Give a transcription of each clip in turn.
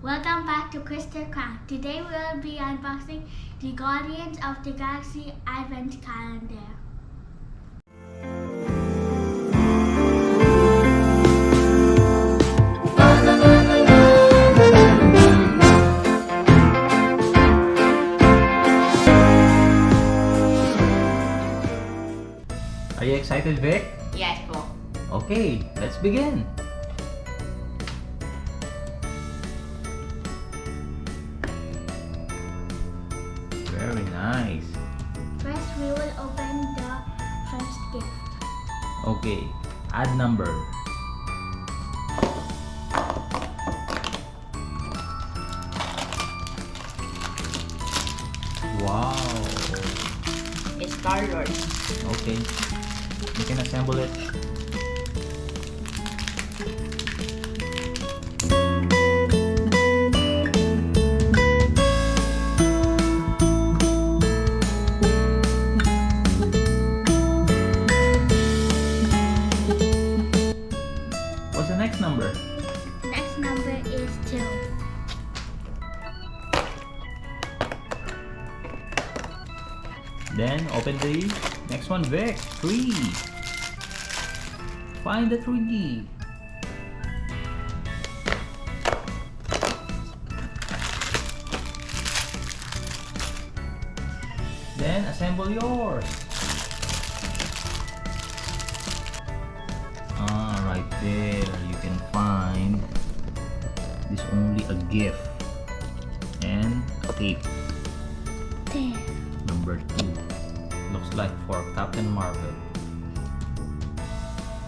Welcome back to Crystal Craft. Today we will be unboxing the Guardians of the Galaxy Advent Calendar. Are you excited, Vic? Yes po. Okay, let's begin. Nice. First we will open the first gift. Okay, add number. Wow. It's Star Lord. Okay. You can assemble it. The next one, Vic. Three. Find the three. Then assemble yours. Ah, right there you can find this only a gift and tape. Like for Captain Marvel.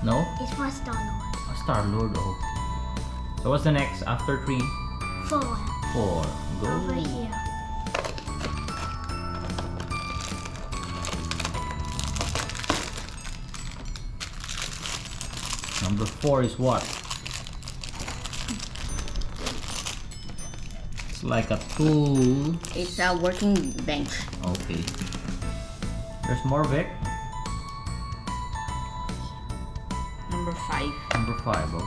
No? It's for Star Lord. A Star Lord. Oh. So what's the next after three? 4. Four. Go. Over here. Number four is what? It's like a tool. It's a working bench. Okay. There's more, Vic. Number five. Number five. Okay.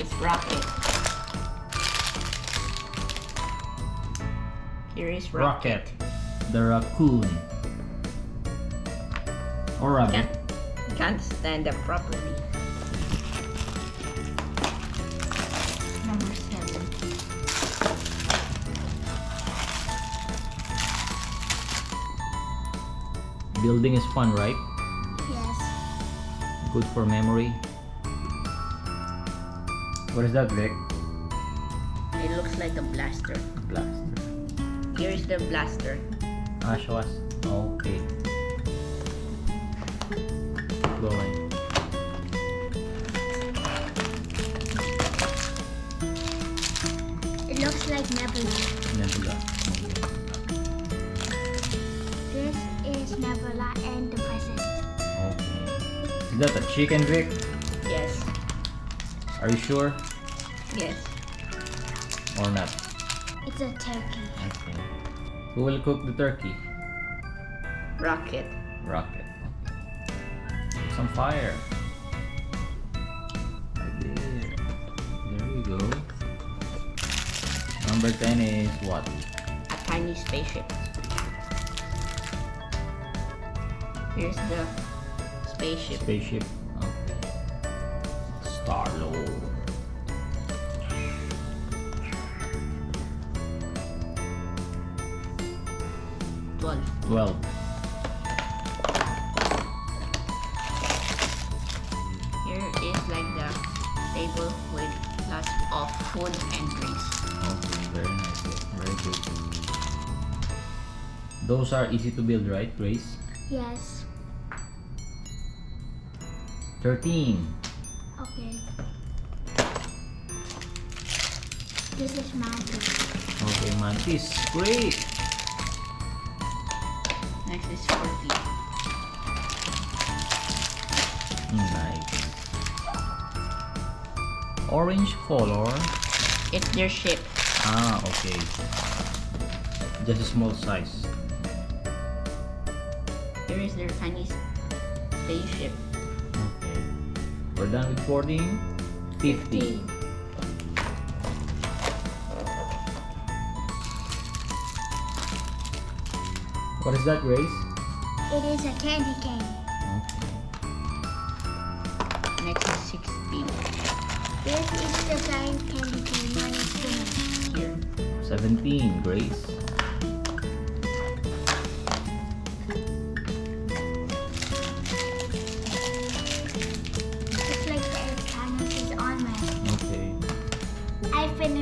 It's Rocket. Here is Rocket. Rocket. The raccoon. Or rabbit. Can't, can't stand up properly. Building is fun, right? Yes. Good for memory. What is that, Vic? It looks like a blaster. Blaster. Here is the blaster. Ah, show us. Okay. Keep going. It looks like Nebula. Nebula. This is Nebula and the present. Okay. Is that a chicken, Vic? Yes. Are you sure? Yes. Or not? It's a turkey. Okay. Who will cook the turkey? Rocket. Rocket. Some fire. Right there. There we go. Number 10 is what? A tiny spaceship. Here's the spaceship. Spaceship. Okay. Star Lord. Twelve. 12. Here is like the table with lots of food and drinks. Okay, very nice. Very good. Those are easy to build, right, Grace? Yes. 13. Okay. This is Mantis. Okay, Mantis. Great. Next is 14. Nice. Orange color. It's their ship. Ah, okay. Just a small size. Here is their tiny spaceship. Okay. We're done with 14. 15. 50. What is that, Grace? It is a candy cane. Okay. Next is 16. This is the giant candy cane. Here. 17, Grace.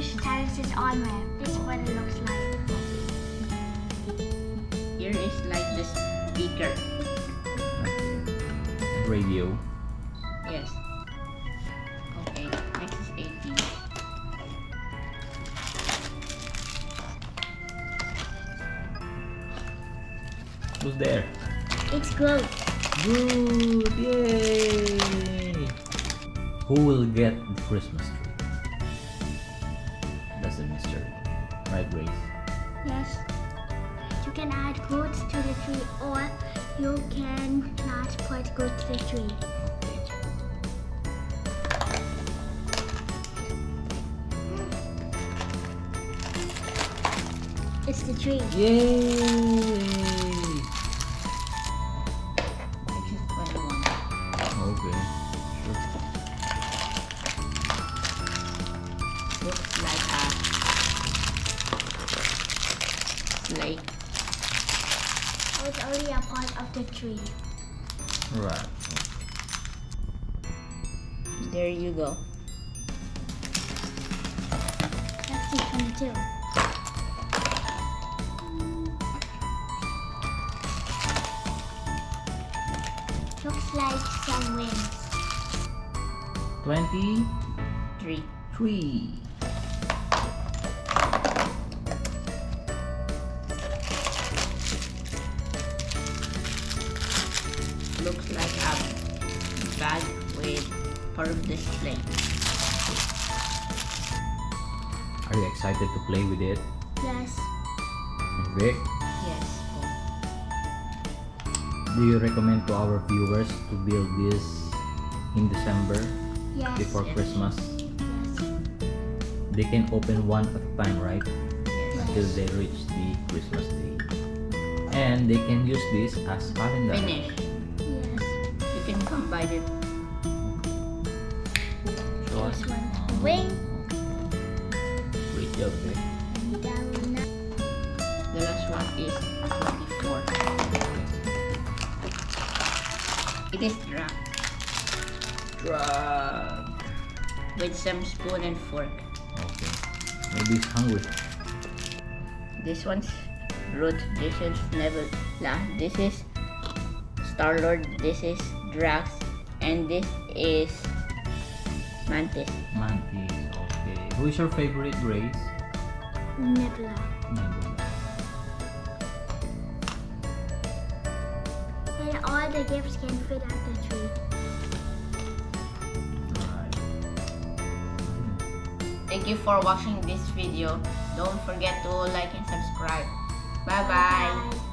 I finished Thanos' armor. This is what it looks like. Here is like the speaker. Radio. Yes. Okay, next is 18. Who's there? It's Groot. Good! Yay! Who will get the Christmas That's a mystery. Right, Grace? Yes. You can add Groot to the tree or you can not put Groot to the tree. It's the tree. Yay! Slate. Oh, it's only a part of the tree. Right. There you go. Let's see 22. Looks like some wings. 23. Three. Looks like a bag with part of display. Are you excited to play with it? Yes. Vic, Yes. do you recommend to our viewers to build this in December Yes. before Yes. Christmas? Yes. They can open one at a time, right? Yes. Until they reach the Christmas day. And they can use this as calendar. Finish. Yes. You can combine it. Us. This one. Wing. Great job, The last one is 24. It is drunk Drax. with some spoon and fork. Okay. Maybe he's hungry. This one's Groot. This is Nebula. This is Star Lord. This is Drax. And this is Mantis. Mantis. Okay. Who is your favorite Grace? Nebula. Nebula. And all the gifts can fit at the tree. Right. Thank you for watching this video. Don't forget to like and subscribe. Bye bye. Bye.